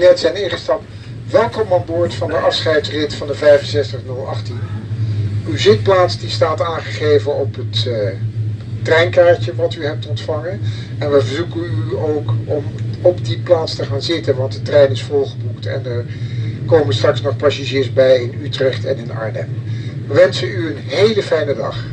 net zijn ingestapt, welkom aan boord van de afscheidsrit van de 65018. Uw zitplaats die staat aangegeven op het uh, treinkaartje wat u hebt ontvangen. En we verzoeken u ook om op die plaats te gaan zitten, want de trein is volgeboekt en er komen straks nog passagiers bij in Utrecht en in Arnhem. We wensen u een hele fijne dag.